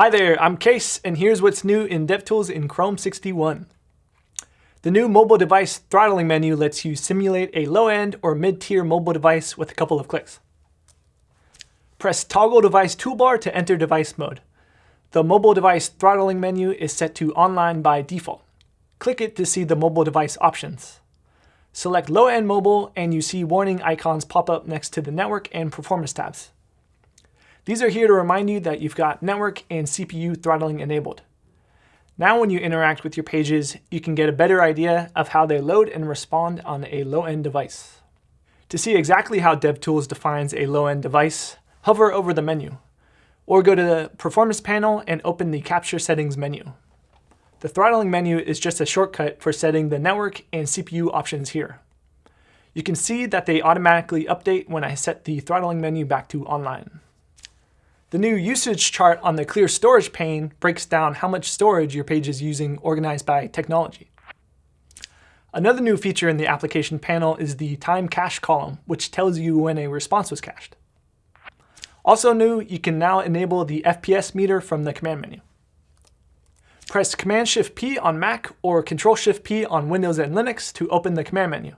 Hi there, I'm Case, and here's what's new in DevTools in Chrome 61. The new mobile device throttling menu lets you simulate a low-end or mid-tier mobile device with a couple of clicks. Press Toggle Device Toolbar to enter device mode. The mobile device throttling menu is set to online by default. Click it to see the mobile device options. Select low-end mobile and you see warning icons pop up next to the network and performance tabs. These are here to remind you that you've got network and CPU throttling enabled. Now when you interact with your pages, you can get a better idea of how they load and respond on a low-end device. To see exactly how DevTools defines a low-end device, hover over the menu, or go to the Performance panel and open the Capture Settings menu. The throttling menu is just a shortcut for setting the network and CPU options here. You can see that they automatically update when I set the throttling menu back to online. The new usage chart on the clear storage pane breaks down how much storage your page is using organized by technology. Another new feature in the application panel is the time cache column, which tells you when a response was cached. Also new, you can now enable the FPS meter from the command menu. Press Command-Shift-P on Mac or Control-Shift-P on Windows and Linux to open the command menu.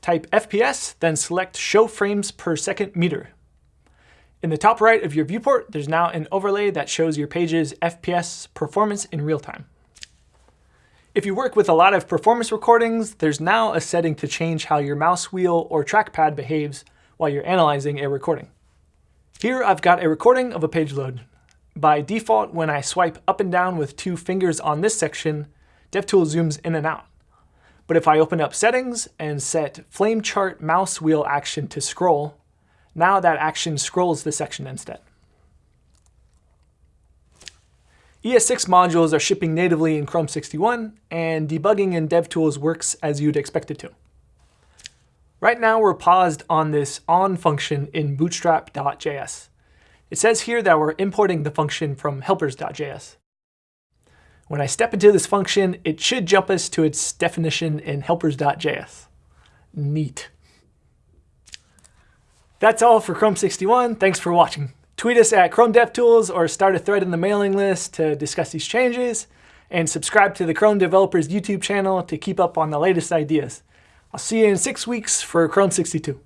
Type FPS, then select Show Frames Per Second Meter in the top right of your viewport, there's now an overlay that shows your page's FPS performance in real time. If you work with a lot of performance recordings, there's now a setting to change how your mouse wheel or trackpad behaves while you're analyzing a recording. Here I've got a recording of a page load. By default, when I swipe up and down with two fingers on this section, DevTools zooms in and out. But if I open up settings and set flame chart mouse wheel action to scroll, now that action scrolls the section instead. ES6 modules are shipping natively in Chrome 61, and debugging in DevTools works as you'd expect it to. Right now, we're paused on this on function in bootstrap.js. It says here that we're importing the function from helpers.js. When I step into this function, it should jump us to its definition in helpers.js. Neat. That's all for Chrome 61. Thanks for watching. Tweet us at Chrome DevTools or start a thread in the mailing list to discuss these changes. And subscribe to the Chrome Developers YouTube channel to keep up on the latest ideas. I'll see you in six weeks for Chrome 62.